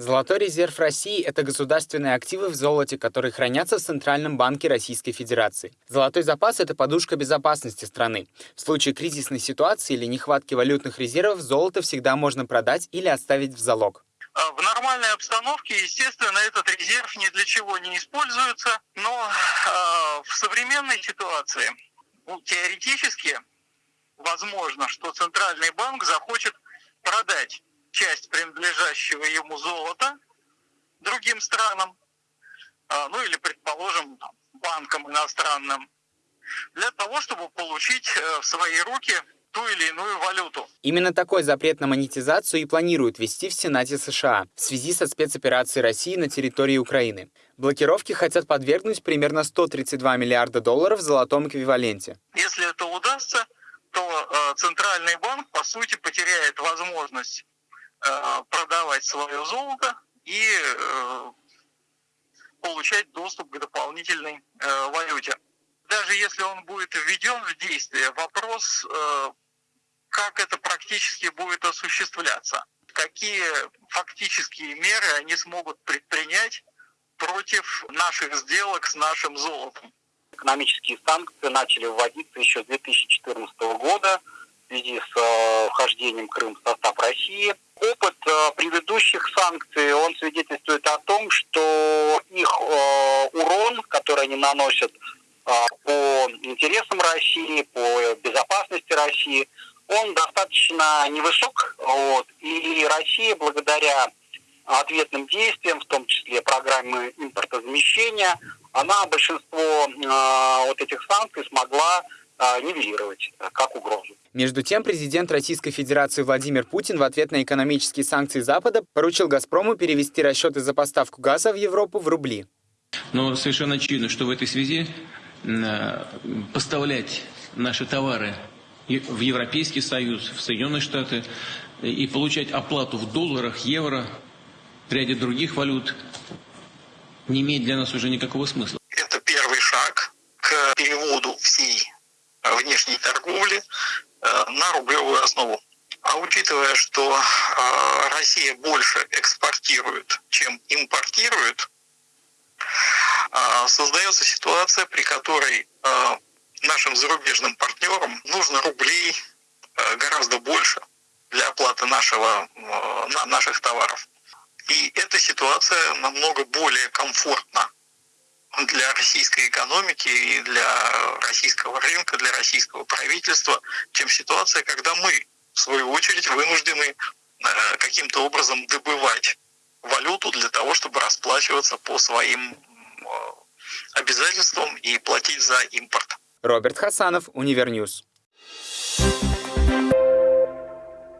Золотой резерв России – это государственные активы в золоте, которые хранятся в Центральном банке Российской Федерации. Золотой запас – это подушка безопасности страны. В случае кризисной ситуации или нехватки валютных резервов золото всегда можно продать или оставить в залог. А, в нормальной обстановке, естественно, этот резерв ни для чего не используется, но э, в современной ситуации ну, теоретически возможно, что Центральный банк захочет продать часть принадлежащего ему золота другим странам, а, ну или, предположим, банкам иностранным, для того, чтобы получить э, в свои руки ту или иную валюту. Именно такой запрет на монетизацию и планируют ввести в Сенате США в связи со спецоперацией России на территории Украины. Блокировки хотят подвергнуть примерно 132 миллиарда долларов в золотом эквиваленте. Если это удастся, то э, Центральный банк, по сути, потеряет возможность продавать свое золото и э, получать доступ к дополнительной э, валюте. Даже если он будет введен в действие, вопрос, как это практически будет осуществляться, какие фактические меры они смогут предпринять против наших сделок с нашим золотом. Экономические санкции начали вводиться еще с 2014 года в связи с вхождением Крыма в состав России – опыт э, предыдущих санкций, он свидетельствует о том, что их э, урон, который они наносят э, по интересам России, по безопасности России, он достаточно невысок. Вот, и Россия благодаря ответным действиям, в том числе программы импортозамещения, она большинство э, вот этих санкций смогла нивелировать э, как угрозу. Между тем, президент Российской Федерации Владимир Путин в ответ на экономические санкции Запада поручил «Газпрому» перевести расчеты за поставку газа в Европу в рубли. Но совершенно очевидно, что в этой связи э, поставлять наши товары в Европейский Союз, в Соединенные Штаты и получать оплату в долларах, евро, в ряде других валют не имеет для нас уже никакого смысла. Это первый шаг к переводу всей внешней торговли Э, на рублевую основу. А учитывая, что э, Россия больше экспортирует, чем импортирует, э, создается ситуация, при которой нашим зарубежным партнерам нужно рублей гораздо больше для оплаты нашего, наших товаров. И эта ситуация намного более комфортна для российской экономики и для российского рынка, для российского правительства, чем ситуация, когда мы, в свою очередь, вынуждены э, каким-то образом добывать валюту для того, чтобы расплачиваться по своим э, обязательствам и платить за импорт. Роберт Хасанов, Универньюз.